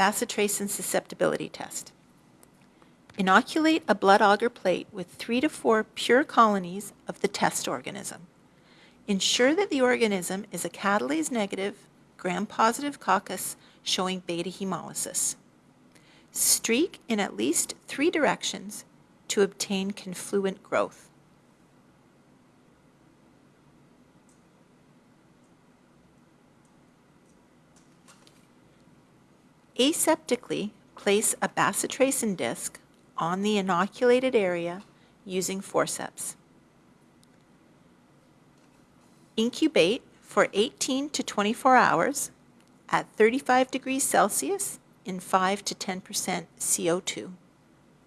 bacitracin susceptibility test. Inoculate a blood agar plate with three to four pure colonies of the test organism. Ensure that the organism is a catalase negative, gram-positive coccus showing beta hemolysis. Streak in at least three directions to obtain confluent growth. Aseptically place a bacitracin disc on the inoculated area using forceps. Incubate for 18 to 24 hours at 35 degrees Celsius in 5 to 10% CO2.